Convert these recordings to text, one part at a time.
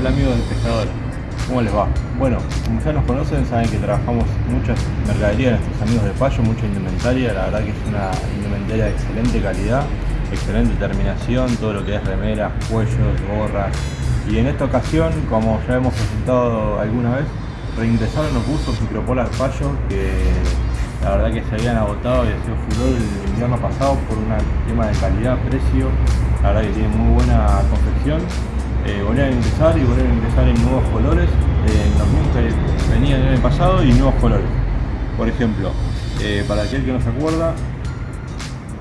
Hola amigos de Pescador, ¿cómo les va? Bueno, como ya nos conocen, saben que trabajamos muchas mercaderías de nuestros amigos de Payo, mucha indumentaria, la verdad que es una indumentaria de excelente calidad, excelente terminación, todo lo que es remeras, cuellos, gorras. Y en esta ocasión, como ya hemos presentado alguna vez, reingresaron los buzos Micropolar Payo que la verdad que se habían agotado y ha sido furor el invierno pasado por un tema de calidad, precio, la verdad que tiene muy buena confección eh, volver a ingresar y volver a ingresar en nuevos colores, en los mismos que venían en el pasado y nuevos colores. Por ejemplo, eh, para aquel que no se acuerda,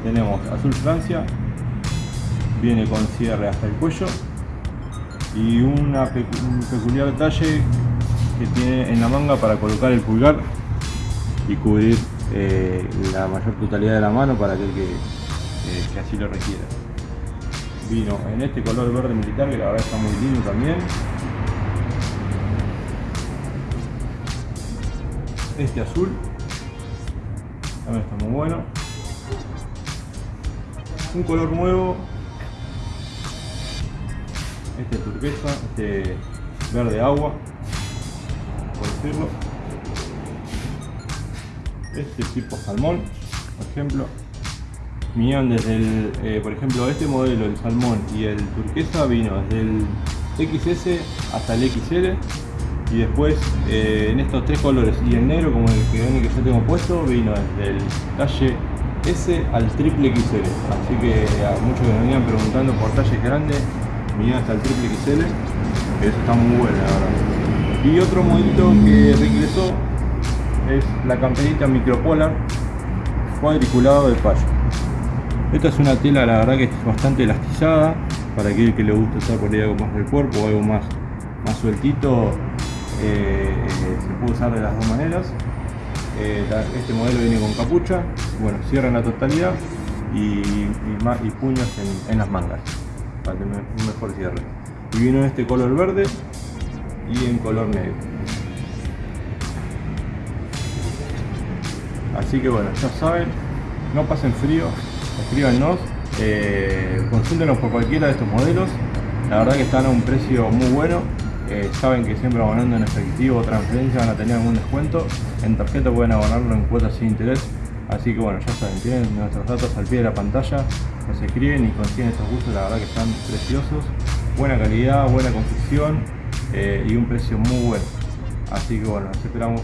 tenemos azul Francia, viene con cierre hasta el cuello y un peculiar detalle que tiene en la manga para colocar el pulgar y cubrir eh, la mayor totalidad de la mano para aquel que, que así lo requiera vino en este color verde militar que la verdad está muy lindo también. Este azul también está muy bueno. Un color nuevo este turquesa este verde agua por decirlo. Este tipo salmón por ejemplo vinieron desde el, eh, por ejemplo, este modelo, el salmón y el turquesa vino desde el XS hasta el XL y después eh, en estos tres colores y el negro como el que, que yo tengo puesto vino desde el talle S al triple XL así que a muchos que me venían preguntando por talles grandes vinieron hasta el triple XL que eso está muy bueno la verdad. Y otro modelo que reingresó es la camperita micropolar cuadriculado de payo esta es una tela, la verdad que es bastante elastizada, para aquel que le gusta usar por ahí algo más del cuerpo o algo más, más sueltito, eh, se puede usar de las dos maneras. Eh, este modelo viene con capucha, bueno, cierra en la totalidad y, puños en, las mangas, para tener un mejor cierre. Y vino en este color verde y en color negro. Así que bueno, ya saben, no pasen frío, escríbanos, eh, consúltenos por cualquiera de estos modelos, la verdad que están a un precio muy bueno, eh, saben que siempre abonando en efectivo o transferencia van a tener algún descuento, en tarjeta pueden abonarlo en cuotas sin interés, así que bueno, ya saben, tienen nuestros datos al pie de la pantalla, nos escriben y consiguen estos gustos, la verdad que están preciosos, buena calidad, buena confección eh, y un precio muy bueno, así que bueno, esperamos